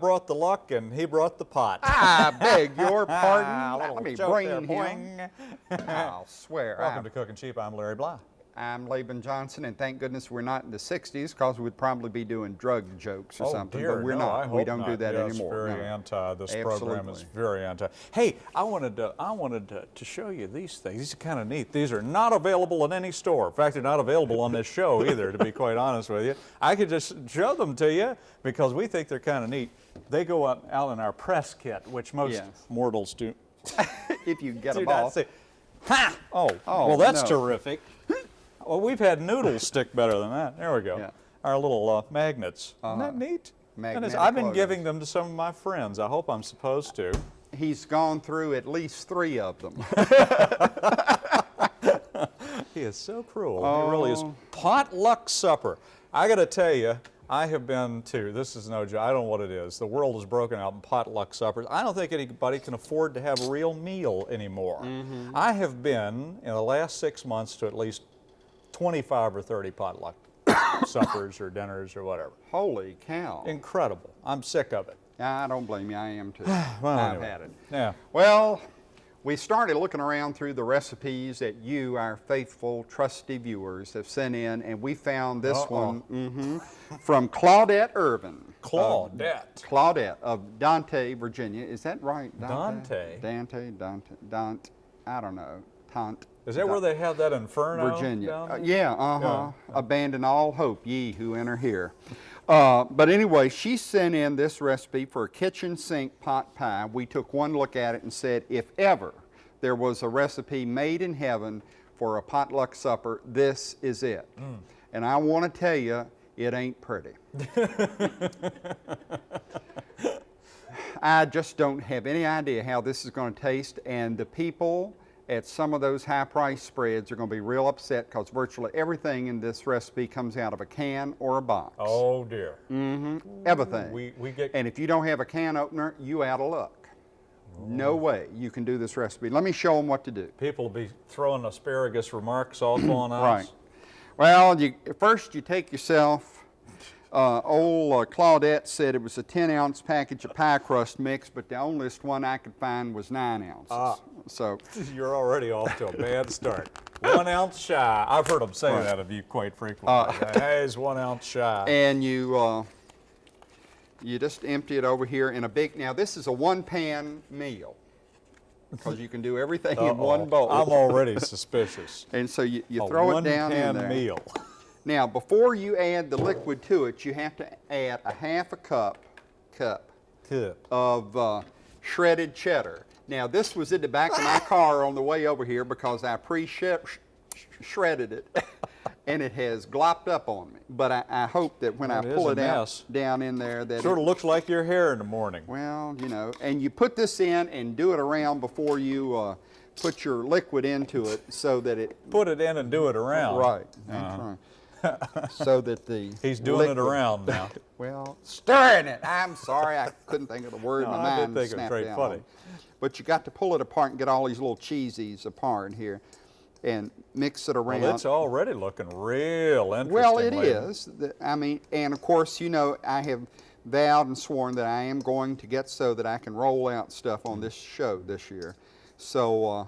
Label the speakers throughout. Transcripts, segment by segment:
Speaker 1: Brought the luck and he brought the pot.
Speaker 2: I beg your
Speaker 1: ah,
Speaker 2: pardon.
Speaker 1: little
Speaker 2: Let me bring
Speaker 1: there,
Speaker 2: him. I'll swear.
Speaker 1: Welcome
Speaker 2: I'm,
Speaker 1: to Cooking Cheap. I'm Larry Bly.
Speaker 2: I'm Laban Johnson, and thank goodness we're not in the 60s because we'd probably be doing drug jokes or
Speaker 1: oh
Speaker 2: something.
Speaker 1: dear,
Speaker 2: but we're
Speaker 1: no,
Speaker 2: not. We don't
Speaker 1: not.
Speaker 2: do that
Speaker 1: yes,
Speaker 2: anymore.
Speaker 1: very
Speaker 2: no.
Speaker 1: anti. This program is very anti. Hey, I wanted to, I wanted to, to show you these things. These are kind of neat. These are not available in any store. In fact, they're not available on this show either, to be quite honest with you. I could just show them to you because we think they're kind of neat. They go out, out in our press kit, which most
Speaker 2: Yes.
Speaker 1: mortals do,
Speaker 2: if you get
Speaker 1: do
Speaker 2: them off.
Speaker 1: see. Ha! Oh,
Speaker 2: Oh,
Speaker 1: well, that's
Speaker 2: no.
Speaker 1: terrific. Well, we've had noodles stick better than that. There we go.
Speaker 2: Yeah.
Speaker 1: Our little uh, magnets. Isn't
Speaker 2: Uh-huh.
Speaker 1: that neat? That is-
Speaker 2: Magnetic
Speaker 1: I've been
Speaker 2: logos.
Speaker 1: giving them to some of my friends. I hope I'm supposed to.
Speaker 2: He's gone through at least three of them.
Speaker 1: He is so cruel. He really is.
Speaker 2: Oh.
Speaker 1: Potluck supper. I got to tell you, I have been to, this is no joke, I don't know what it is. The world is broken out in potluck suppers. I don't think anybody can afford to have a real meal anymore.
Speaker 2: Mm-hmm.
Speaker 1: I have been, in the last six months, to at least 25 or 30 potluck suppers or dinners or whatever.
Speaker 2: Holy cow.
Speaker 1: Incredible. I'm sick of it.
Speaker 2: I don't blame you. I am too.
Speaker 1: Well,
Speaker 2: I've
Speaker 1: anyway.
Speaker 2: had it.
Speaker 1: Yeah.
Speaker 2: Well, we started looking around through the recipes that you, our faithful, trusty viewers, have sent in, and we found this
Speaker 1: Uh-oh.
Speaker 2: one mhm, from Claudette Irvin. of-
Speaker 1: Claudette.
Speaker 2: Claudette of Dante, Virginia. Is that right?
Speaker 1: Dante?
Speaker 2: Dante, Dante, Dante, I don't know. Tant.
Speaker 1: Is that where they have that inferno?
Speaker 2: Virginia. Uh, yeah, uh-huh. Abandon all hope, ye who enter here. Uh, but anyway, she sent in this recipe for a kitchen sink pot pie. We took one look at it and said, if ever there was a recipe made in heaven for a potluck supper, this is it.
Speaker 1: Mm.
Speaker 2: And I want to tell you, it ain't pretty. I just don't have any idea how this is going to taste, and the people at some of those high price spreads are going to be real upset because virtually everything in this recipe comes out of a can or a box.
Speaker 1: Oh dear.
Speaker 2: mhm everything.
Speaker 1: We, we get
Speaker 2: and if you don't have a can opener, you out of luck. No way you can do this recipe. Let me show them what to do.
Speaker 1: people will be throwing asparagus remarks off on us.
Speaker 2: Right. Well, you, first you take yourself, uh, old uh, Claudette said it was a 10 ounce package of pie crust mix, but the onlyest one I could find was 9 ounces.
Speaker 1: Ah.
Speaker 2: So,
Speaker 1: You're already off to a bad start. one ounce shy. I've heard them say
Speaker 2: Right.
Speaker 1: that of you quite frequently.
Speaker 2: Uh,
Speaker 1: hey, it's one ounce shy.
Speaker 2: and you, uh, you just empty it over here in a big, now this is a one pan meal because you can do everything in one bowl.
Speaker 1: I'm already suspicious.
Speaker 2: and so you, you
Speaker 1: a
Speaker 2: throw it down in there.
Speaker 1: meal.
Speaker 2: Now, before you add the liquid to it, you have to add a half a cup, cup
Speaker 1: Good.
Speaker 2: of uh, shredded cheddar. Now, this was in the back of my car on the way over here because I pre-shredded it, and it has glopped up on me. But I, I hope that when
Speaker 1: Well,
Speaker 2: I pull it out down in there, that
Speaker 1: Sort
Speaker 2: it,
Speaker 1: of looks like your hair in the morning.
Speaker 2: well, you know, and you put this in and do it around before you uh, put your liquid into it, so that it
Speaker 1: Put it in and do it around.
Speaker 2: right, that's right. So that the
Speaker 1: He's doing it around now.
Speaker 2: Well, stirring it. I'm sorry, I couldn't think of the word.
Speaker 1: No,
Speaker 2: My
Speaker 1: I did think it was very funny.
Speaker 2: on. But you got to pull it apart and get all these little cheesies apart here, and mix it around.
Speaker 1: Well, it's already looking real interesting.
Speaker 2: Well, it
Speaker 1: lady.
Speaker 2: is. I mean, and of course, you know, I have vowed and sworn that I am going to get so that I can roll out stuff on this show this year. So uh,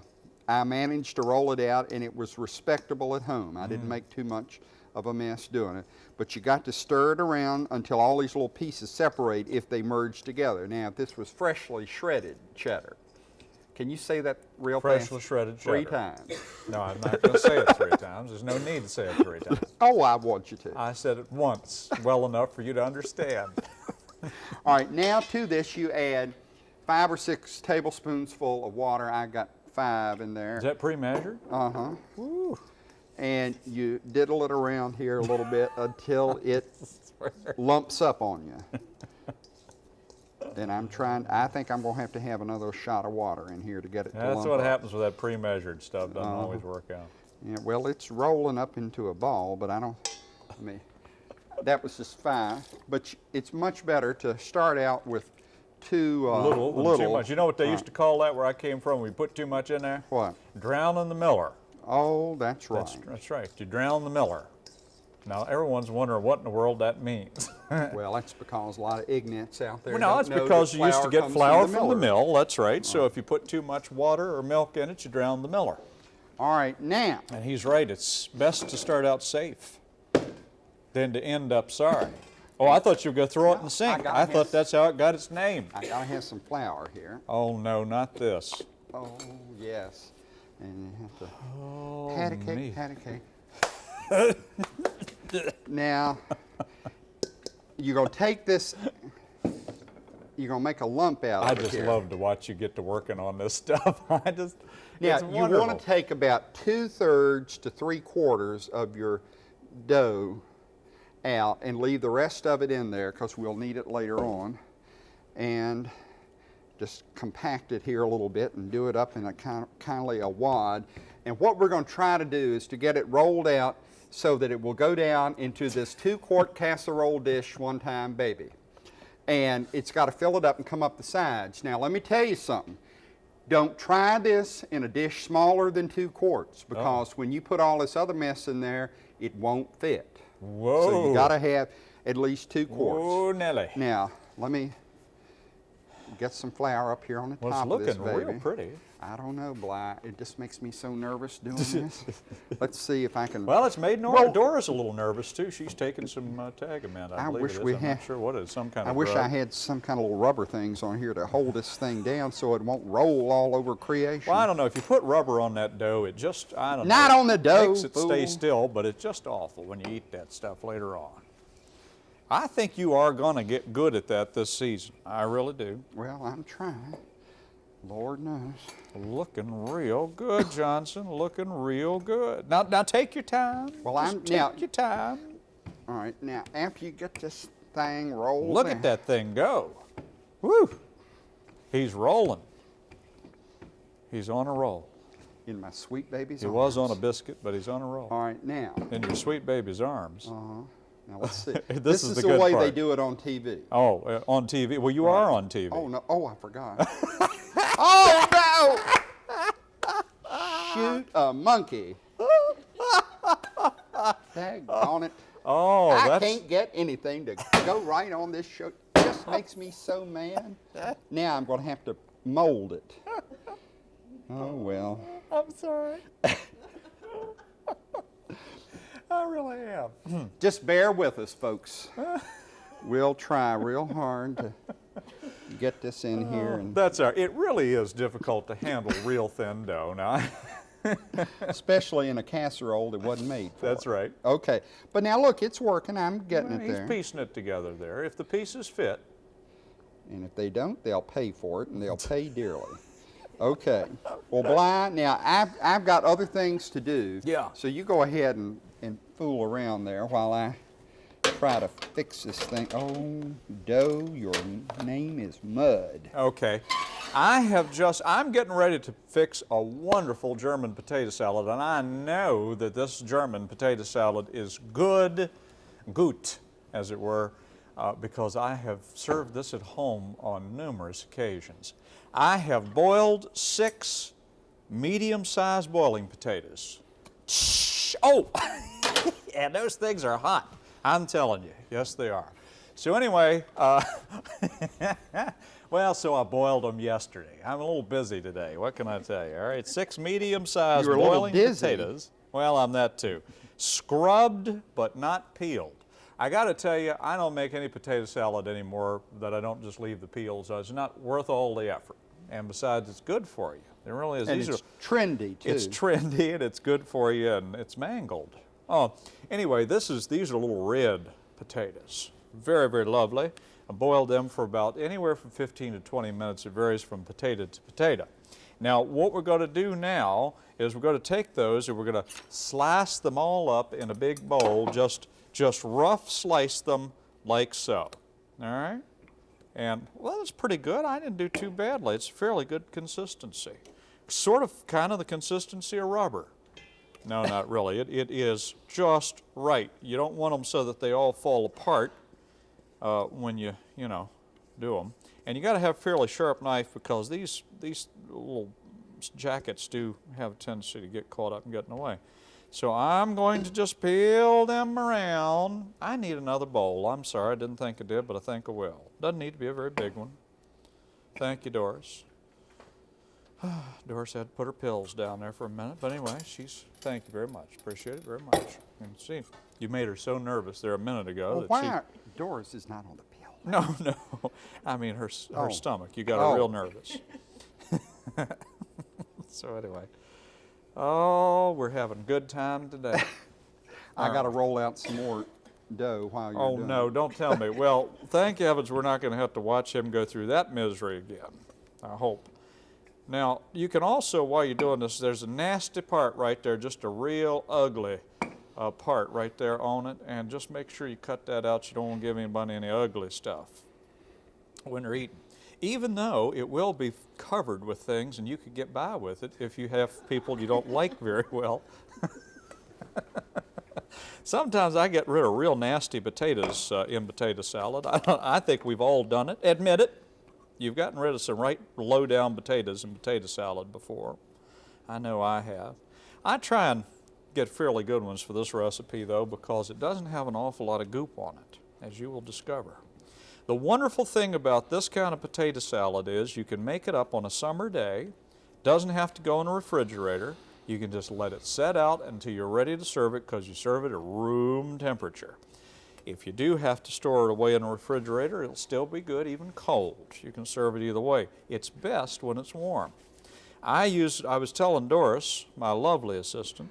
Speaker 2: I managed to roll it out, and it was respectable at home. I
Speaker 1: Mm.
Speaker 2: didn't make too much of a mess doing it. But you got to stir it around until all these little pieces separate if they merge together. Now, if this was freshly shredded cheddar, can you say that real
Speaker 1: Freshly
Speaker 2: fast?
Speaker 1: shredded
Speaker 2: Three times.
Speaker 1: No, I'm not going to say it three times. There's no need to say it three times.
Speaker 2: Oh, I want you to.
Speaker 1: I said it once, well enough for you to understand.
Speaker 2: All right, now to this you add five or six tablespoons full of water. I got five in there.
Speaker 1: Is that pre-measured?
Speaker 2: Uh-huh. And you diddle it around here a little bit until it lumps up on you. Then I'm trying, I think I'm gonna have to have another shot of water in here to get it to
Speaker 1: That's what
Speaker 2: up.
Speaker 1: happens with that pre-measured stuff. Doesn't
Speaker 2: Uh-huh.
Speaker 1: always work out.
Speaker 2: Yeah, well, it's rolling up into a ball, but I don't, I mean, that was just fine. But it's much better to start out with two, uh,
Speaker 1: little,
Speaker 2: little.
Speaker 1: too much. You know what they used
Speaker 2: uh,
Speaker 1: to call that where I came from? We put too much in there.
Speaker 2: What?
Speaker 1: Drowning the miller.
Speaker 2: Oh, that's right.
Speaker 1: That's, that's right. You drown the miller. Now everyone's wondering what in the world that means.
Speaker 2: Well, that's because a lot of ignorants out there
Speaker 1: Well, no, it's because you used to get flour from the
Speaker 2: miller.
Speaker 1: mill, that's right. So if you put too much water or milk in it, you drown the miller.
Speaker 2: All right, now,
Speaker 1: And he's right, it's best to start out safe than to end up sorry. Oh, I thought you were going to throw it in the sink.
Speaker 2: got
Speaker 1: I
Speaker 2: this.
Speaker 1: thought that's how it got its name.
Speaker 2: I gotta have some flour here.
Speaker 1: Oh, no, not this.
Speaker 2: Oh, yes. And you have to
Speaker 1: Oh,
Speaker 2: pat a cake,
Speaker 1: me.
Speaker 2: pat a cake. now, you're gonna take this, you're gonna make a lump out
Speaker 1: I
Speaker 2: of it I
Speaker 1: just
Speaker 2: here.
Speaker 1: love to watch you get to working on this stuff. I just,
Speaker 2: Now, you want to take about two thirds to three quarters of your dough out and leave the rest of it in there because we'll need it later on. And just compact it here a little bit and do it up in a kind of, kindly a wad. And what we're going to try to do is to get it rolled out so that it will go down into this two quart casserole dish one time baby. And it's got to fill it up and come up the sides. Now let me tell you something. Don't try this in a dish smaller than two quarts oh. because when you put all this other mess in there, it won't fit.
Speaker 1: Whoa.
Speaker 2: So you got to have at least two quarts.
Speaker 1: Oh, Nelly.
Speaker 2: Now, let me get some flour up here on the
Speaker 1: Well,
Speaker 2: top of this
Speaker 1: It's
Speaker 2: looking
Speaker 1: real pretty.
Speaker 2: I don't know, Bly. It just makes me so nervous doing this. Let's see if I can.
Speaker 1: Well, it's made Nora.
Speaker 2: Well-
Speaker 1: Dora's a little nervous too. She's taking some uh, Tagamet. I,
Speaker 2: I wish we
Speaker 1: I'm
Speaker 2: had-
Speaker 1: not sure what it is. Some kind
Speaker 2: I
Speaker 1: of
Speaker 2: wish I had some kind of little rubber things on here to hold this thing down so it won't roll all over creation.
Speaker 1: Well, I don't know. If you put rubber on that dough, it just, I don't know.
Speaker 2: Not on the dough, It
Speaker 1: makes it stay still, but it's just awful when you eat that stuff later on. I think you are going to get good at that this season. I really do.
Speaker 2: Well, I'm trying. Lord knows.
Speaker 1: Looking real good, Johnson. Looking real good. Now, now take your time.
Speaker 2: Well,
Speaker 1: Just
Speaker 2: I'm-
Speaker 1: take
Speaker 2: now-
Speaker 1: your time.
Speaker 2: All right, now after you get this thing rolled,
Speaker 1: Look
Speaker 2: in-
Speaker 1: at that thing go. Woo! He's rolling. He's on a roll.
Speaker 2: in my sweet baby's arms.
Speaker 1: He was on a biscuit, but he's on a roll.
Speaker 2: All right, now.
Speaker 1: In your sweet baby's arms.
Speaker 2: Uh-huh. Now let's see.
Speaker 1: This
Speaker 2: this
Speaker 1: is
Speaker 2: is
Speaker 1: the
Speaker 2: the, way they do it on TV.
Speaker 1: Oh, uh, on TV. Well, you are on TV.
Speaker 2: Oh no! Oh, I forgot. oh no! Shoot a monkey! Daggone it!
Speaker 1: Oh,
Speaker 2: I
Speaker 1: that's
Speaker 2: can't get anything to go right on this show. It just makes me so mad. Now I'm going to have to mold it. Oh well.
Speaker 1: I'm sorry. I really am.
Speaker 2: Just bear with us, folks. We'll try real hard to get this in oh, here and
Speaker 1: That's our. It really is difficult to handle real thin dough. Now,
Speaker 2: especially in a casserole that wasn't made for
Speaker 1: that's right.
Speaker 2: Okay, but now look, it's working. I'm getting
Speaker 1: Well,
Speaker 2: it
Speaker 1: he's
Speaker 2: there.
Speaker 1: piecing it together there. If the pieces fit,
Speaker 2: And if they don't, they'll pay for it, and they'll pay dearly. Okay. Well, Bly, now I've, I've got other things to do.
Speaker 1: Yeah.
Speaker 2: So you go ahead and, and fool around there while I try to fix this thing. Oh, Doe, your name is Mud.
Speaker 1: Okay. I have just, I'm getting ready to fix a wonderful German potato salad, and I know that this German potato salad is good, gut, as it were, uh, because I have served this at home on numerous occasions. I have boiled six medium-sized boiling potatoes. Shh. Oh, and those things are hot. I'm telling you, yes they are. So anyway, uh, well, so I boiled them yesterday. I'm a little busy today. What can I tell you? All right, six medium-sized boiling potatoes. Well, I'm that too. Scrubbed but not peeled. I got to tell you, I don't make any potato salad anymore that I don't just leave the peels. It's not worth all the effort. And besides, it's good for you. It really is.
Speaker 2: And
Speaker 1: These
Speaker 2: it's
Speaker 1: are,
Speaker 2: trendy, too.
Speaker 1: it's trendy and it's good for you and it's mangled. Oh, anyway, this is these are little red potatoes. Very, very lovely. I boiled them for about anywhere from 15 to 20 minutes. It varies from potato to potato. Now, what we're going to do now is we're going to take those and we're going to slice them all up in a big bowl, just, just rough slice them like so. All right? And, well, it's pretty good. I didn't do too badly. It's fairly good consistency. Sort of kind of the consistency of rubber. No, not really. It, it is just right. You don't want them so that they all fall apart uh, when you, you know, do them. And you got to have a fairly sharp knife because these, these little jackets do have a tendency to get caught up and get in the way. So I'm going to just peel them around. I need another bowl. I'm sorry, I didn't think I did, but I think I will. Doesn't need to be a very big one. Thank you, Doris. Doris had to put her pills down there for a minute, but anyway, she's, thank you very much. Appreciate it very much. And see, you made her so nervous there a minute ago
Speaker 2: Well,
Speaker 1: that she.
Speaker 2: why, Doris is not on the pill.
Speaker 1: No, no. I mean her her
Speaker 2: Oh.
Speaker 1: stomach. You got her
Speaker 2: Oh.
Speaker 1: real nervous. so anyway, oh, we're having a good time today.
Speaker 2: I got to roll out some more dough while you're
Speaker 1: oh
Speaker 2: doing
Speaker 1: no,
Speaker 2: it.
Speaker 1: don't tell me. Well, thank heavens we're not going to have to watch him go through that misery again. I hope. Now you can also, while you're doing this, there's a nasty part right there, just a real ugly uh, part right there on it, and just make sure you cut that out. You don't want to give anybody any ugly stuff when they're eating. Even though it will be covered with things and you could get by with it if you have people you don't like very well. Sometimes I get rid of real nasty potatoes uh, in potato salad. I, I think we've all done it. Admit it. You've gotten rid of some right low down potatoes in potato salad before. I know I have. I try and get fairly good ones for this recipe though because it doesn't have an awful lot of goop on it, as you will discover. The wonderful thing about this kind of potato salad is you can make it up on a summer day, doesn't have to go in a refrigerator. You can just let it set out until you're ready to serve it because you serve it at room temperature. If you do have to store it away in a refrigerator, it'll still be good even cold. You can serve it either way. It's best when it's warm. I used, I was telling Doris, my lovely assistant,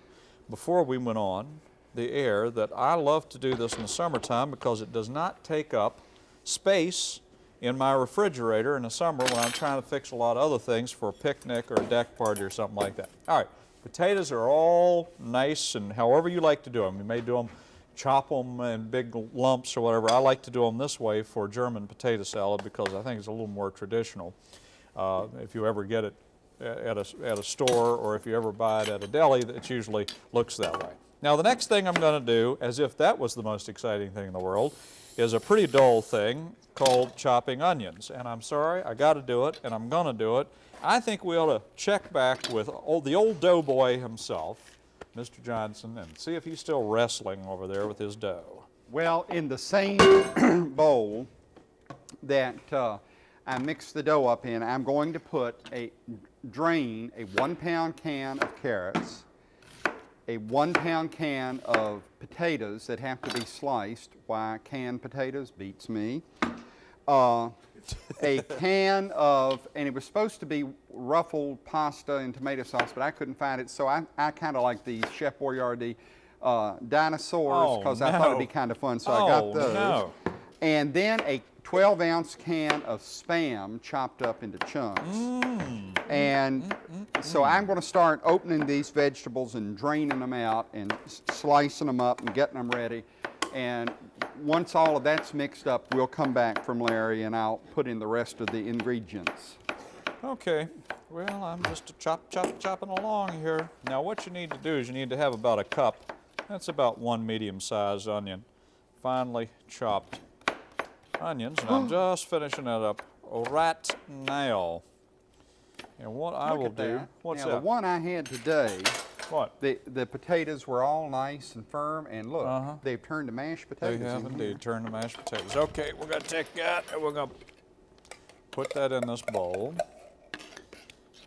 Speaker 1: before we went on the air that I love to do this in the summertime because it does not take up space in my refrigerator in the summer when I'm trying to fix a lot of other things for a picnic or a deck party or something like that. All right, potatoes are all nice and however you like to do them. You may do them, chop them in big lumps or whatever. I like to do them this way for German potato salad because I think it's a little more traditional. Uh, if you ever get it at a, at a store or if you ever buy it at a deli, it usually looks that way. Now the next thing I'm going to do, as if that was the most exciting thing in the world, is a pretty dull thing called chopping onions. And I'm sorry, I got to do it, and I'm going to do it. I think we ought to check back with the old doughboy himself, Mr. Johnson, and see if he's still wrestling over there with his dough.
Speaker 2: Well, in the same bowl that uh, I mixed the dough up in, I'm going to put a drain a one pound can of carrots, a one pound can of potatoes that have to be sliced. Why canned potatoes beats me. Uh, a can of, and it was supposed to be ruffled pasta and tomato sauce, but I couldn't find it, so I, I kind of like the Chef Boyardee uh, dinosaurs
Speaker 1: Oh,
Speaker 2: because I thought it'd be kind of fun, so I
Speaker 1: Oh,
Speaker 2: got those.
Speaker 1: no.
Speaker 2: And then a 12 ounce can of spam chopped up into chunks.
Speaker 1: Mm.
Speaker 2: And so I'm going to start opening these vegetables and draining them out and slicing them up and getting them ready. And once all of that's mixed up, we'll come back from Larry and I'll put in the rest of the ingredients.
Speaker 1: Okay, well, I'm just a chop, chop, chopping along here. Now, what you need to do is you need to have about a cup. That's about one medium-sized onion, finely chopped onions, and I'm just finishing that up right now. And what I
Speaker 2: Look
Speaker 1: will do, what's
Speaker 2: now,
Speaker 1: that?
Speaker 2: the one I had today,
Speaker 1: what?
Speaker 2: the, the potatoes were all nice and firm, and look,
Speaker 1: Uh-huh.
Speaker 2: they've turned to mashed potatoes.
Speaker 1: They have
Speaker 2: in
Speaker 1: indeed turned to mashed potatoes. Okay, we're gonna take that and we're gonna put that in this bowl.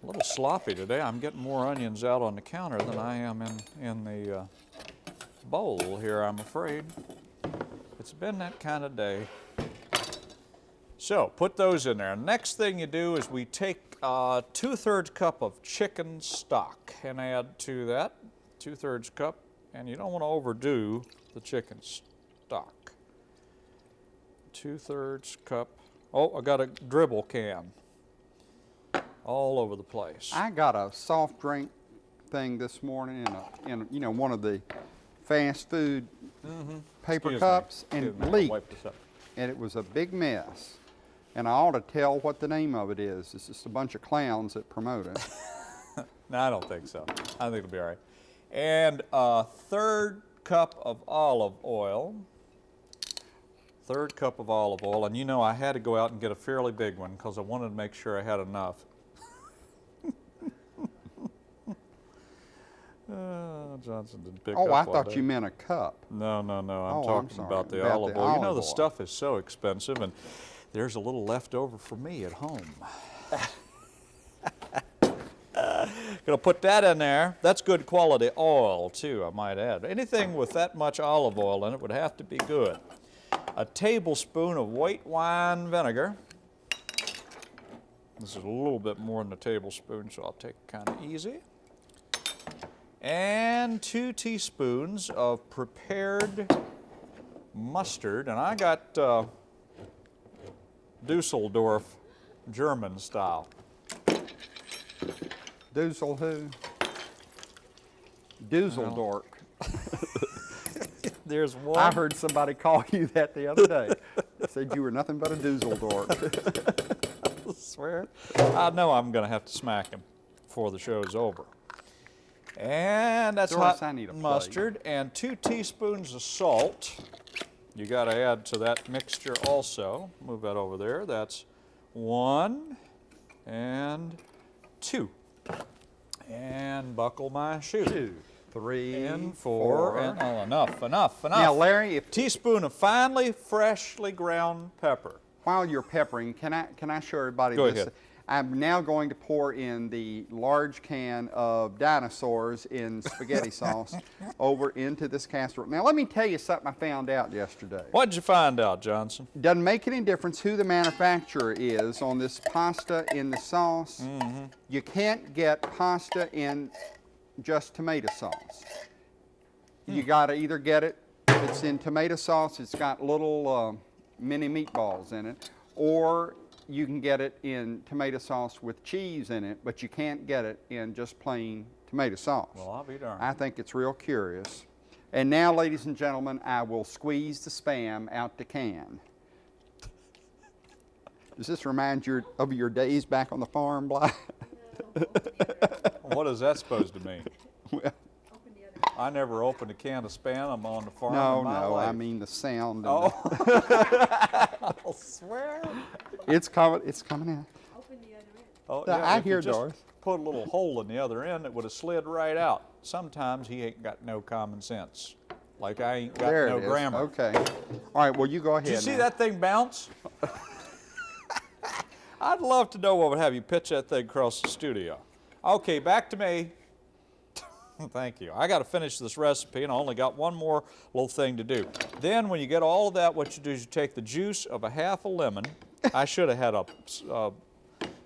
Speaker 1: A little sloppy today. I'm getting more onions out on the counter than I am in, in the uh, bowl here, I'm afraid. It's been that kind of day. So put those in there. Next thing you do is we take uh, two-thirds cup of chicken stock and add to that two-thirds cup, and you don't want to overdo the chicken stock. Two-thirds cup. Oh, I got a dribble can all over the place.
Speaker 2: I got a soft drink thing this morning in, a, in you know one of the fast food paper
Speaker 1: Mm-hmm. Excuse
Speaker 2: cups
Speaker 1: Excuse
Speaker 2: and
Speaker 1: me,
Speaker 2: leaked,
Speaker 1: wipe this up.
Speaker 2: and it was a big mess. And I ought to tell what the name of it is. It's just a bunch of clowns that promote it.
Speaker 1: No, I don't think so. I think it'll be all right. And a third cup of olive oil. Third cup of olive oil. And you know, I had to go out and get a fairly big one because I wanted to make sure I had enough. Uh, Johnson didn't pick
Speaker 2: Oh,
Speaker 1: up
Speaker 2: I thought you meant a cup.
Speaker 1: No, no, no. I'm
Speaker 2: Oh, I'm
Speaker 1: talking about the
Speaker 2: About
Speaker 1: olive
Speaker 2: the
Speaker 1: oil. You know
Speaker 2: olive
Speaker 1: the
Speaker 2: oil.
Speaker 1: stuff is so expensive, and there's a little left over for me at home. Gonna put that in there. That's good quality oil too, I might add. Anything with that much olive oil in it would have to be good. A tablespoon of white wine vinegar. This is a little bit more than a tablespoon, so I'll take it kind of easy. And two teaspoons of prepared mustard, and I got uh, Dusseldorf German style.
Speaker 2: Doozle who? Dusseldorf.
Speaker 1: There's one.
Speaker 2: I heard somebody call you that the other day. Said you were nothing but a Dusseldorf.
Speaker 1: I swear. I know I'm going to have to smack him before the show's over. And that's
Speaker 2: Doris,
Speaker 1: hot
Speaker 2: I need a plate.
Speaker 1: mustard and two teaspoons of salt. You got to add to that mixture also. Move that over there. That's one and two. And buckle my shoe.
Speaker 2: Two, three,
Speaker 1: And four, and oh, enough, enough, enough.
Speaker 2: Now, Larry, if
Speaker 1: teaspoon of finely, freshly ground pepper.
Speaker 2: while you're peppering, can I can I show everybody
Speaker 1: Go
Speaker 2: this?
Speaker 1: ahead.
Speaker 2: I'm now going to pour in the large can of dinosaurs in spaghetti sauce over into this casserole. Now, let me tell you something I found out yesterday.
Speaker 1: What'd you find out, Johnson?
Speaker 2: Doesn't make any difference who the manufacturer is on this pasta in the sauce.
Speaker 1: Mm-hmm.
Speaker 2: You can't get pasta in just tomato sauce.
Speaker 1: Hmm.
Speaker 2: You got to either get it, it's in tomato sauce, it's got little uh, mini meatballs in it, or you can get it in tomato sauce with cheese in it, but you can't get it in just plain tomato sauce.
Speaker 1: Well, I'll be darned.
Speaker 2: I think it's real curious. And now, ladies and gentlemen, I will squeeze the spam out the can. Does this remind you of your days back on the farm, Bly?
Speaker 1: What is that supposed to mean?
Speaker 2: Well,
Speaker 1: I never opened a can of Spam on the farm
Speaker 2: no,
Speaker 1: in my
Speaker 2: no, I mean the sound.
Speaker 1: Oh. I'll swear.
Speaker 2: it's coming. It's coming out.
Speaker 3: Open the other end.
Speaker 1: Oh,
Speaker 2: Yeah, I
Speaker 1: if
Speaker 2: hear
Speaker 1: just
Speaker 2: Doris.
Speaker 1: Put a little hole in the other end, it would have slid right out. Sometimes he ain't got no common sense. Like I ain't got
Speaker 2: there
Speaker 1: no
Speaker 2: it is.
Speaker 1: grammar.
Speaker 2: Okay. All right. Well, you go ahead.
Speaker 1: Did you see
Speaker 2: now.
Speaker 1: that thing bounce? I'd love to know what would have you pitch that thing across the studio. Okay, back to me. Thank you. I got to finish this recipe, and I only got one more little thing to do. Then, when you get all of that, what you do is you take the juice of a half a lemon. I should have had a uh,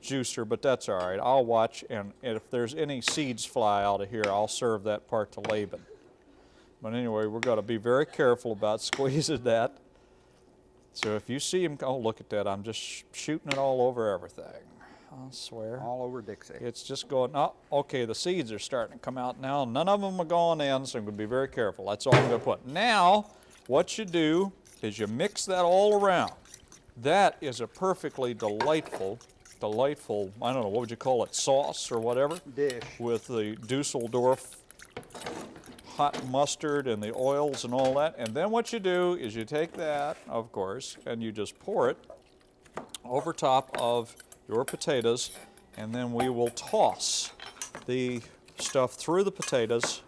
Speaker 1: juicer, but that's all right. I'll watch, and if there's any seeds fly out of here, I'll serve that part to Laban. But anyway, we're going to be very careful about squeezing that. So if you see him, oh, look at that. I'm just sh- shooting it all over everything. I swear.
Speaker 2: All over Dixie.
Speaker 1: It's just going, oh, okay, the seeds are starting to come out now. None of them are going in, so I'm going to be very careful. That's all I'm going to put. Now, what you do is you mix that all around. That is a perfectly delightful, delightful, I don't know, what would you call it, sauce or whatever?
Speaker 2: Dish.
Speaker 1: With the Dusseldorf hot mustard and the oils and all that. And then what you do is you take that, of course, and you just pour it over top of your potatoes, and then we will toss the stuff through the potatoes.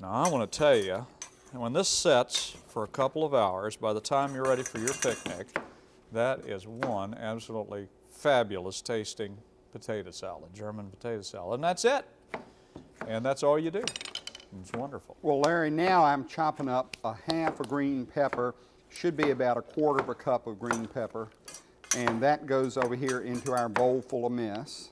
Speaker 1: Now, I want to tell you, when this sets for a couple of hours, by the time you're ready for your picnic, that is one absolutely fabulous tasting potato salad, German potato salad, and that's it. And that's all you do. It's wonderful.
Speaker 2: Well, Larry, now I'm chopping up a half a green pepper, should be about a quarter of a cup of green pepper, and that goes over here into our bowl full of mess.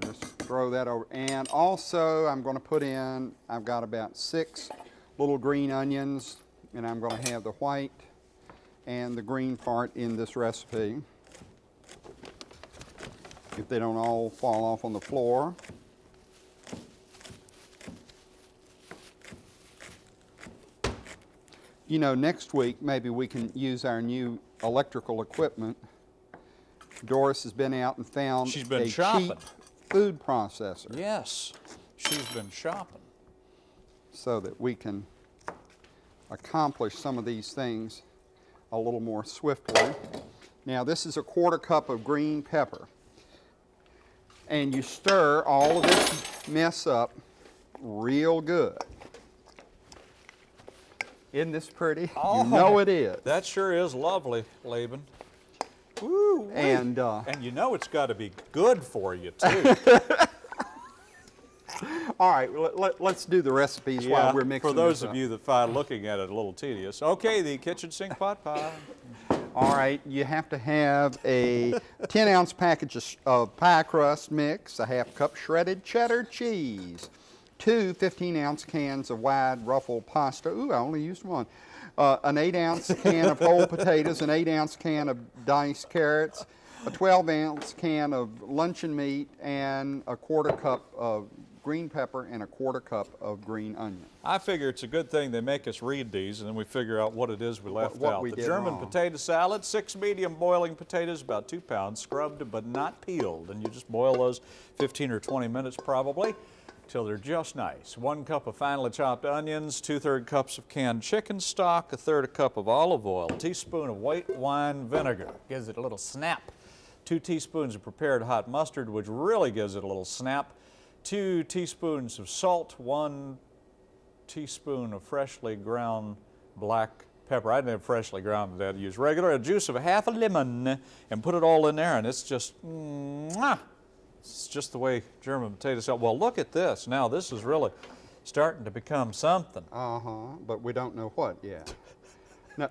Speaker 2: Just throw that over, and also I'm going to put in, I've got about six little green onions, and I'm going to have the white and the green part in this recipe. If they don't all fall off on the floor. You know, next week maybe we can use our new electrical equipment. Doris has been out and found
Speaker 1: She's been
Speaker 2: a
Speaker 1: shopping.
Speaker 2: cheap food processor
Speaker 1: Yes, she's been shopping.
Speaker 2: so that we can accomplish some of these things a little more swiftly. Now this is a quarter cup of green pepper. and you stir all of this mess up real good. Isn't this pretty? You know it is.
Speaker 1: That sure is lovely, Laban. Woo!
Speaker 2: And uh,
Speaker 1: And you know it's got to be good for you too.
Speaker 2: all right, let, us do the recipes while we're mixing.
Speaker 1: for those of you that find looking at it a little tedious. Okay, the kitchen sink pot pie.
Speaker 2: All right, you have to have a 10 ounce package of, of pie crust mix, a half cup shredded cheddar cheese, two 15 ounce cans of wide ruffled pasta. Ooh, I only used one. Uh, an 8 ounce can of whole potatoes, an 8 ounce can of diced carrots, a 12 ounce can of luncheon meat, and a quarter cup of green pepper and a quarter cup of green onion.
Speaker 1: I figure it's a good thing they make us read these and then we figure out what it is we left
Speaker 2: what
Speaker 1: out.
Speaker 2: we
Speaker 1: the German
Speaker 2: wrong.
Speaker 1: potato salad, six medium boiling potatoes, about two pounds, scrubbed but not peeled. And you just boil those 15 or 20 minutes probably till they're just nice. One cup of finely chopped onions, two-third cups of canned chicken stock, a third a cup of olive oil, a teaspoon of white wine vinegar, gives it a little snap. Two teaspoons of prepared hot mustard, which really gives it a little snap. Two teaspoons of salt, one teaspoon of freshly ground black pepper. I didn't have freshly ground today. I use regular. A juice of half a lemon and put it all in there and it's just, mwah. It's just the way German potatoes salad. Well, look at this. Now this is really starting to become something.
Speaker 2: Uh-huh, but we don't know what yet. No.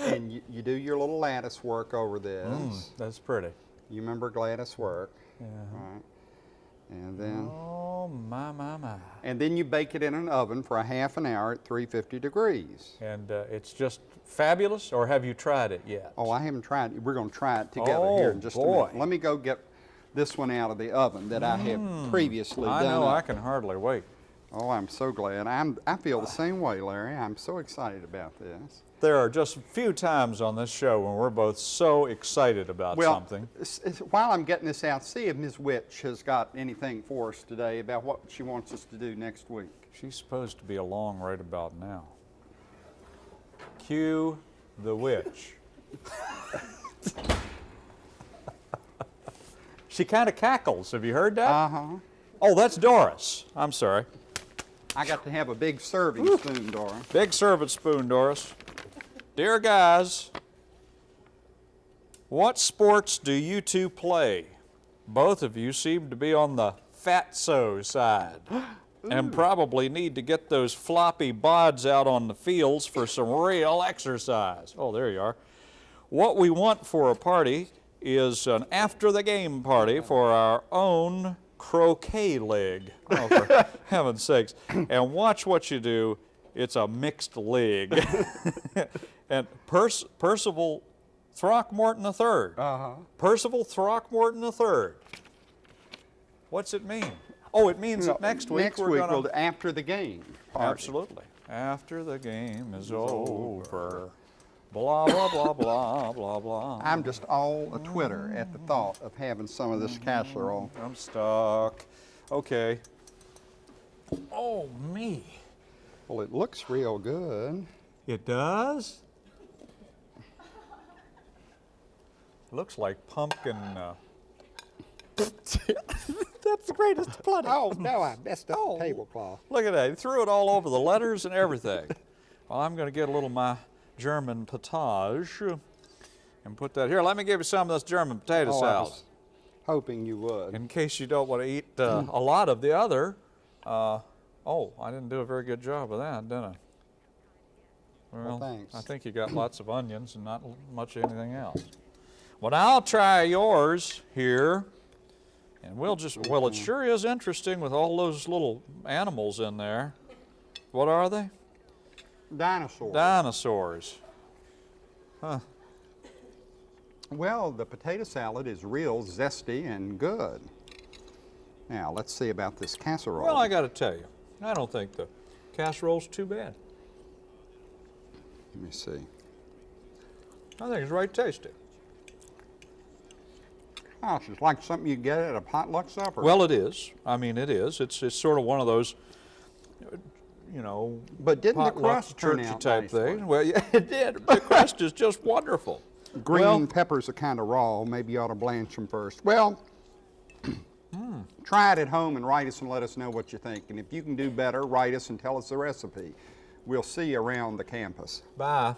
Speaker 2: and you, you do your little lattice work over this.
Speaker 1: That's pretty.
Speaker 2: You remember lattice work,
Speaker 1: Yeah.
Speaker 2: right? And then,
Speaker 1: Oh, my, my, my.
Speaker 2: and then you bake it in an oven for a half an hour at 350 degrees.
Speaker 1: And uh, it's just fabulous, or have you tried it yet?
Speaker 2: Oh, I haven't tried it. We're going to try it together
Speaker 1: Oh,
Speaker 2: here in just a minute. Let me go get this one out of the oven that I have hmm. previously
Speaker 1: I
Speaker 2: done.
Speaker 1: know, I can hardly wait.
Speaker 2: Oh, I'm so glad. I'm, I feel the same way, Larry. I'm so excited about this.
Speaker 1: There are just a few times on this show when we're both so excited about
Speaker 2: Well,
Speaker 1: something.
Speaker 2: while I'm getting this out, see if Ms. Witch has got anything for us today about what she wants us to do next week.
Speaker 1: She's supposed to be along right about now. Cue the witch. she kind of cackles. Have you heard that?
Speaker 2: Uh-huh.
Speaker 1: oh, that's Doris. I'm sorry.
Speaker 2: I got to have a big serving spoon, Doris.
Speaker 1: Big serving spoon, Doris. Dear guys, what sports do you two play? Both of you seem to be on the fatso side and probably need to get those floppy bods out on the fields for some real exercise. Oh, there you are. What we want for a party is an after the game party for our own croquet league. Oh, for heaven's sakes. And watch what you do. It's a mixed league. and Perc- Percival Throckmorton III.
Speaker 2: Uh-huh.
Speaker 1: Percival Throckmorton III. What's it mean? Oh, it means that next week
Speaker 2: Next
Speaker 1: we're
Speaker 2: week,
Speaker 1: gonna
Speaker 2: we'll after the game. party.
Speaker 1: Absolutely. After the game is over. Blah, blah, blah, blah, blah, blah.
Speaker 2: I'm just all a Twitter at the thought of having some of this casserole.
Speaker 1: I'm stuck. Okay. Oh, me.
Speaker 2: Well, it looks real good.
Speaker 1: It does? Looks like pumpkin. Uh... That's the greatest bloody.
Speaker 2: Oh, no, I messed up
Speaker 1: Oh.
Speaker 2: the tablecloth.
Speaker 1: Look at that. He threw it all over the letters and everything. well, I'm going to get a little of my German potage and put that here. Let me give you some of this German potato
Speaker 2: Oh,
Speaker 1: salad.
Speaker 2: hoping you would.
Speaker 1: In case you don't want to eat uh, a lot of the other. Uh, oh, I didn't do a very good job of that, did I?
Speaker 2: Well, thanks.
Speaker 1: I think you got lots of onions and not much of anything else. Well, now I'll try yours here. And we'll just, well, it sure is interesting with all those little animals in there. What are they?
Speaker 2: Dinosaur.
Speaker 1: Dinosaurs. Huh.
Speaker 2: well, the potato salad is real zesty and good. Now, let's see about this casserole.
Speaker 1: Well, I got to tell you, I don't think the casserole's too bad.
Speaker 2: Let me see.
Speaker 1: I think it's right tasty.
Speaker 2: Oh, it's like something you get at a potluck supper.
Speaker 1: Well, it is. I mean, it is. It's it's sort of one of those, you know,
Speaker 2: But didn't the turn
Speaker 1: churchy
Speaker 2: out
Speaker 1: type thing. Well, yeah, it did. The crust is just wonderful.
Speaker 2: green
Speaker 1: well-
Speaker 2: peppers are kind of raw. Maybe you ought to blanch them first. Well, hmm. Try it at home and write us and let us know what you think. And if you can do better, write us and tell us the recipe. We'll see you around the campus.
Speaker 1: Bye.